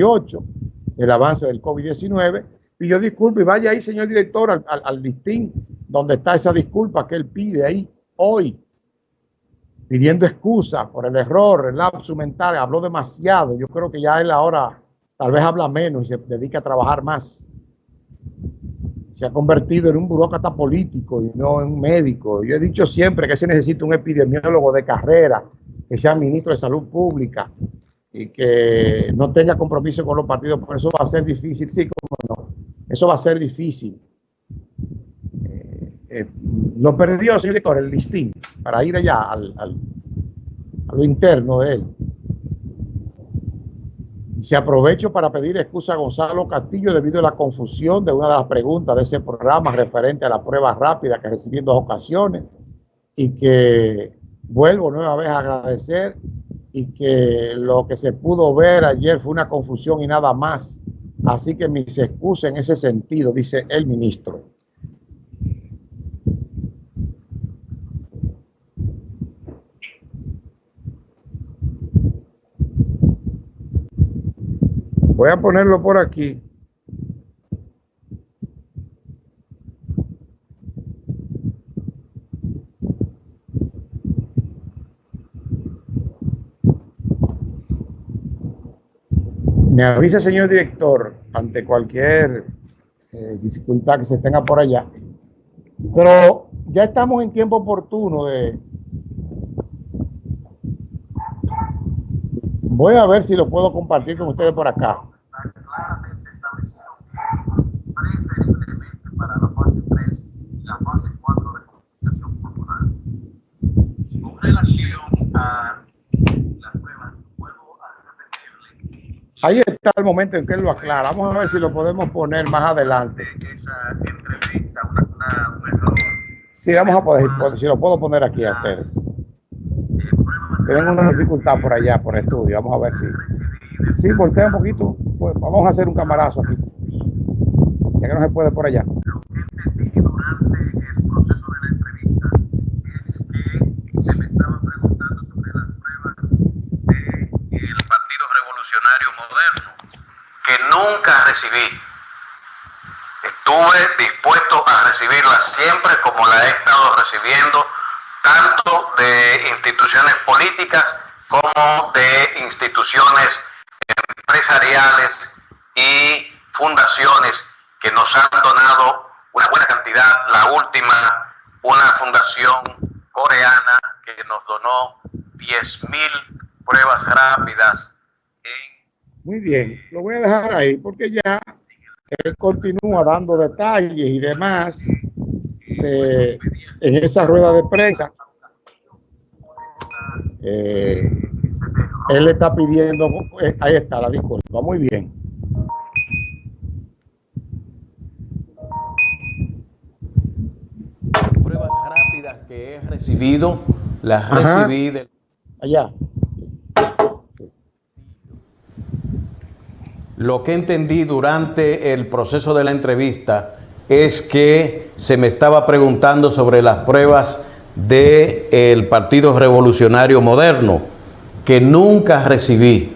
18, el avance del COVID-19, pidió disculpas y vaya ahí, señor director, al, al, listín donde está esa disculpa que él pide ahí hoy, pidiendo excusas por el error, el lapso mental, habló demasiado, yo creo que ya él ahora tal vez habla menos y se dedica a trabajar más. Se ha convertido en un burócrata político y no en un médico. Yo he dicho siempre que se necesita un epidemiólogo de carrera, que sea ministro de salud pública y que no tenga compromiso con los partidos, por eso va a ser difícil, sí, como no, eso va a ser difícil. Eh, eh, lo perdió, señor director, el listín, para ir allá al, al, a lo interno de él. Se aprovecho para pedir excusa a Gonzalo Castillo debido a la confusión de una de las preguntas de ese programa referente a la prueba rápida que recibí en dos ocasiones y que vuelvo nueva vez a agradecer y que lo que se pudo ver ayer fue una confusión y nada más. Así que mis excusas en ese sentido, dice el ministro. Voy a ponerlo por aquí. Me avisa, señor director, ante cualquier eh, dificultad que se tenga por allá. Pero ya estamos en tiempo oportuno de... Voy a ver si lo puedo compartir con ustedes por acá. Claramente establecido que preferiblemente para la fase 3 y la fase 4 de comunicación corporal. Con relación a Ahí está el momento en que él lo aclara. Vamos a ver si lo podemos poner más adelante. Sí, vamos a poder, si lo puedo poner aquí a ustedes. Tenemos una dificultad por allá, por estudio. Vamos a ver si. Sí, voltea un poquito. Pues vamos a hacer un camarazo aquí. Ya que no se puede por allá. Nunca recibí. Estuve dispuesto a recibirla siempre como la he estado recibiendo, tanto de instituciones políticas como de instituciones empresariales y fundaciones que nos han donado una buena cantidad. La última, una fundación coreana que nos donó 10 mil pruebas rápidas muy bien, lo voy a dejar ahí porque ya él continúa dando detalles y demás en esa rueda de prensa. Eh, él le está pidiendo, eh, ahí está la disculpa, muy bien. Pruebas rápidas que he recibido, las recibí de... Allá. Lo que entendí durante el proceso de la entrevista es que se me estaba preguntando sobre las pruebas del Partido Revolucionario Moderno, que nunca recibí.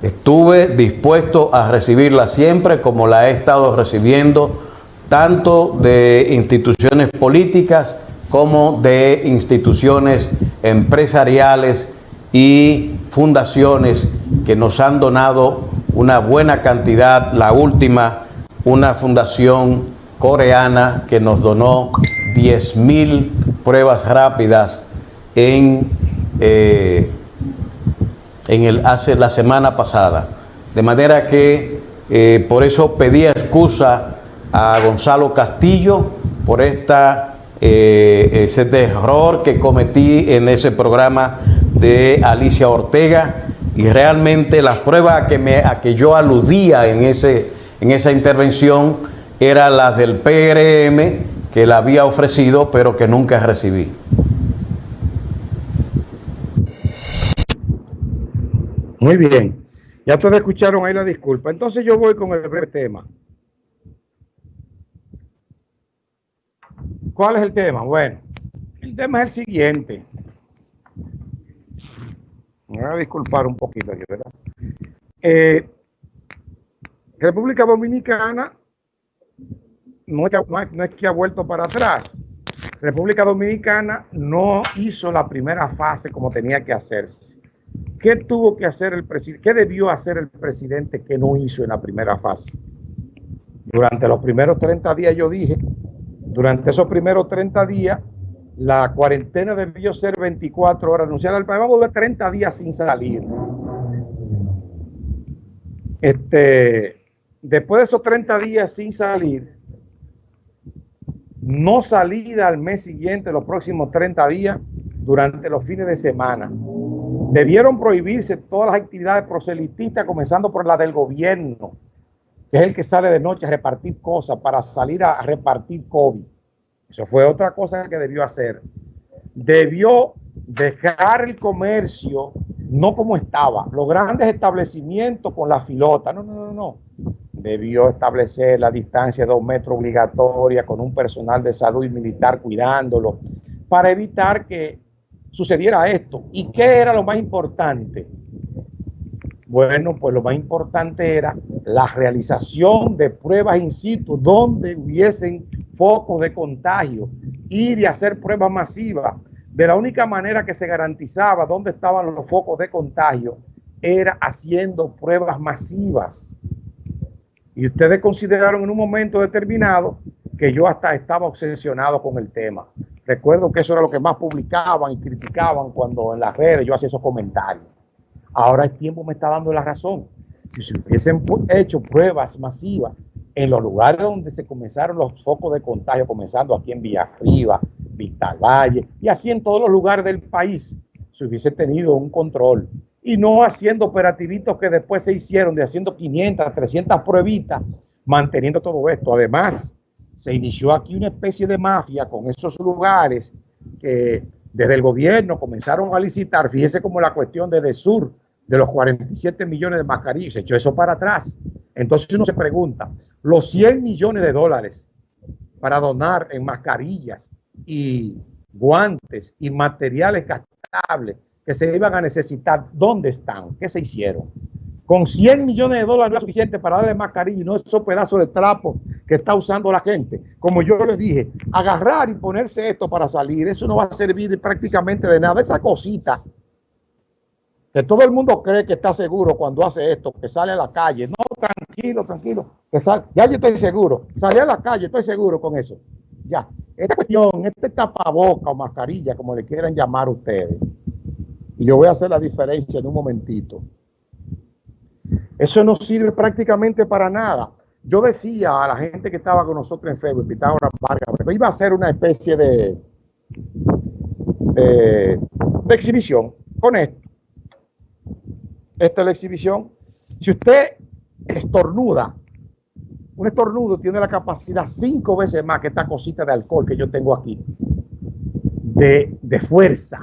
Estuve dispuesto a recibirla siempre como la he estado recibiendo, tanto de instituciones políticas como de instituciones empresariales y fundaciones que nos han donado una buena cantidad, la última, una fundación coreana que nos donó 10 mil pruebas rápidas en, eh, en el, hace la semana pasada. De manera que eh, por eso pedí excusa a Gonzalo Castillo por esta, eh, ese error que cometí en ese programa de Alicia Ortega y realmente las pruebas a que, yo aludía en, ese, en esa intervención eran las del PRM que la había ofrecido pero que nunca recibí. Muy bien. Ya ustedes escucharon ahí la disculpa. Entonces yo voy con el breve tema. ¿Cuál es el tema? Bueno, el tema es el siguiente. Me voy a disculpar un poquito aquí, ¿verdad? Eh, República Dominicana no es, que, no es que ha vuelto para atrás. República Dominicana no hizo la primera fase como tenía que hacerse. ¿Qué tuvo que hacer el presidente? ¿Qué debió hacer el presidente que no hizo en la primera fase? Durante los primeros 30 días yo dije, durante esos primeros 30 días, la cuarentena debió ser 24 horas. País, vamos a durar 30 días sin salir. Este, después de esos 30 días sin salir, no salida al mes siguiente, los próximos 30 días, durante los fines de semana. Debieron prohibirse todas las actividades proselitistas, comenzando por la del gobierno, que es el que sale de noche a repartir cosas para salir a repartir COVID. Eso fue otra cosa que debió hacer. Debió dejar el comercio no como estaba, los grandes establecimientos con la filota. No, no, no, no debió establecer la distancia de dos metros obligatoria con un personal de salud y militar cuidándolo para evitar que sucediera esto. ¿Y qué era lo más importante? Bueno, pues lo más importante era la realización de pruebas in situ donde hubiesen focos de contagio, ir y hacer pruebas masivas. De la única manera que se garantizaba dónde estaban los focos de contagio era haciendo pruebas masivas. Y ustedes consideraron en un momento determinado que yo hasta estaba obsesionado con el tema. Recuerdo que eso era lo que más publicaban y criticaban cuando en las redes yo hacía esos comentarios. Ahora el tiempo me está dando la razón. Si se hubiesen hecho pruebas masivas en los lugares donde se comenzaron los focos de contagio, comenzando aquí en Villa Arriba, Valle y así en todos los lugares del país, se hubiese tenido un control y no haciendo operativitos que después se hicieron de haciendo 500, 300 pruebitas, manteniendo todo esto. Además, se inició aquí una especie de mafia con esos lugares que desde el gobierno comenzaron a licitar, fíjese como la cuestión de Sur, de los 47 millones de mascarillas, se echó eso para atrás. Entonces uno se pregunta, los 100 millones de dólares para donar en mascarillas y guantes y materiales gastables que se iban a necesitar, ¿dónde están? ¿Qué se hicieron? Con 100 millones de dólares no es suficiente para darle mascarilla y no esos pedazos de trapo que está usando la gente. Como yo les dije, agarrar y ponerse esto para salir, eso no va a servir prácticamente de nada. Esa cosita que todo el mundo cree que está seguro cuando hace esto, que sale a la calle. No, tranquilo, tranquilo. Ya yo estoy seguro. Salí a la calle, estoy seguro con eso. Ya. Esta cuestión, este tapaboca o mascarilla, como le quieran llamar ustedes, y yo voy a hacer la diferencia en un momentito. Eso no sirve prácticamente para nada. Yo decía a la gente que estaba con nosotros en Facebook, Pitágoras Vargas, que iba a hacer una especie de, de, exhibición con esto. Esta es la exhibición. Si usted estornuda, un estornudo tiene la capacidad cinco veces más que esta cosita de alcohol que yo tengo aquí, de, de fuerza.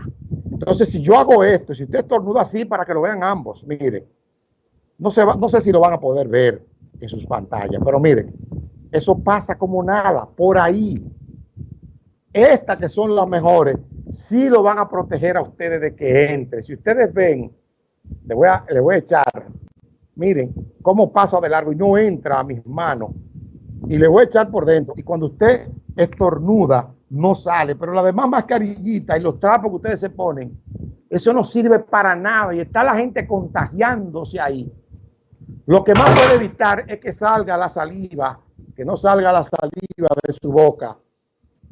Entonces, si yo hago esto, si usted estornuda así para que lo vean ambos, mire, no, no sé si lo van a poder ver en sus pantallas, pero miren, eso pasa como nada, por ahí. Estas que son las mejores, sí lo van a proteger a ustedes de que entre. Si ustedes ven, le voy a, le voy a echar, miren cómo pasa de largo y no entra a mis manos. Y le voy a echar por dentro. Y cuando usted estornuda, no sale. Pero la demás mascarillita y los trapos que ustedes se ponen, eso no sirve para nada y está la gente contagiándose ahí. Lo que más puede evitar es que salga la saliva, que no salga la saliva de su boca,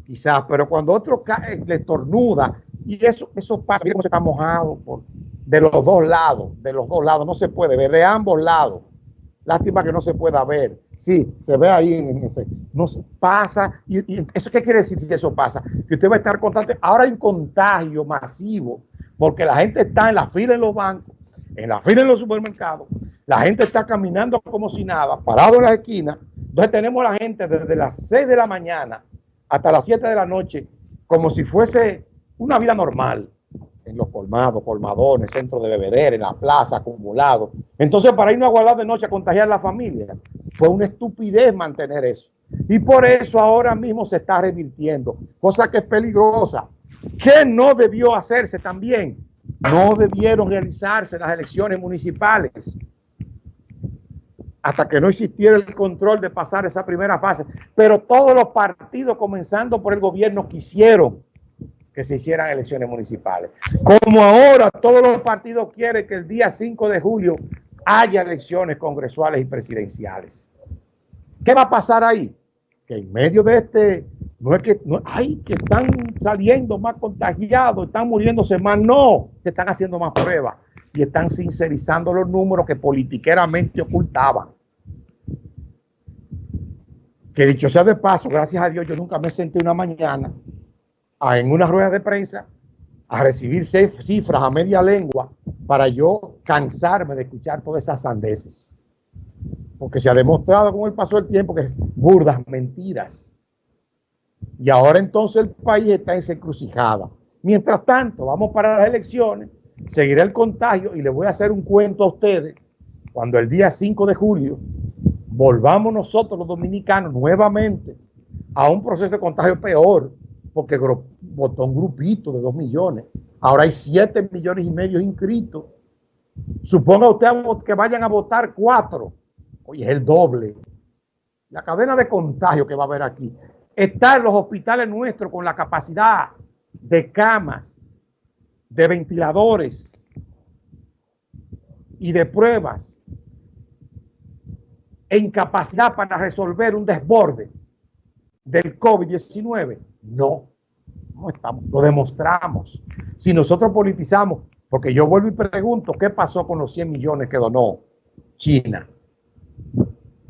quizás, pero cuando otro cae, le estornuda, y eso, eso pasa, miren cómo se está mojado por, de los dos lados, de los dos lados, no se puede ver, de ambos lados. Lástima que no se pueda ver. Sí, se ve ahí en ese. No se pasa. Y, ¿Eso qué quiere decir si eso pasa? Que usted va a estar constante. Ahora hay un contagio masivo porque la gente está en la fila en los bancos, en la fila en los supermercados. La gente está caminando como si nada, parado en las esquinas. Entonces tenemos a la gente desde las 6 de la mañana hasta las 7 de la noche como si fuese una vida normal en los colmados, colmadones, centros de beber, en la plaza, acumulado. Entonces, para irnos a guardar de noche a contagiar a la familia, fue una estupidez mantener eso. Y por eso ahora mismo se está revirtiendo, cosa que es peligrosa. ¿Qué no debió hacerse también? No debieron realizarse las elecciones municipales. hasta que no existiera el control de pasar esa primera fase. Pero todos los partidos, comenzando por el gobierno, quisieron que se hicieran elecciones municipales. Como ahora todos los partidos quieren que el día 5 de julio haya elecciones congresuales y presidenciales. ¿Qué va a pasar ahí? Que en medio de este, no es que, no, ay, que están saliendo más contagiados, están muriéndose más, no, se están haciendo más pruebas y están sincerizando los números que politiqueramente ocultaban. Que dicho sea de paso, gracias a Dios, yo nunca me senté una mañana en una rueda de prensa a recibir cifras a media lengua para yo cansarme de escuchar todas esas sandeces. Porque se ha demostrado con el paso del tiempo que es burdas mentiras. Y ahora entonces el país está en encrucijada. Mientras tanto, vamos para las elecciones, seguirá el contagio y les voy a hacer un cuento a ustedes. Cuando el día 5 de julio volvamos nosotros los dominicanos nuevamente a un proceso de contagio peor, porque votó un grupito de 2 millones. Ahora hay 7 millones y medio inscritos. Suponga usted que vayan a votar 4. Oye, es el doble. La cadena de contagio que va a haber aquí. Está en los hospitales nuestros con la capacidad de camas, de ventiladores y de pruebas e incapacidad para resolver un desborde del COVID-19 no, no estamos, lo demostramos. Si nosotros politizamos, porque yo vuelvo y pregunto, ¿qué pasó con los 100 millones que donó China?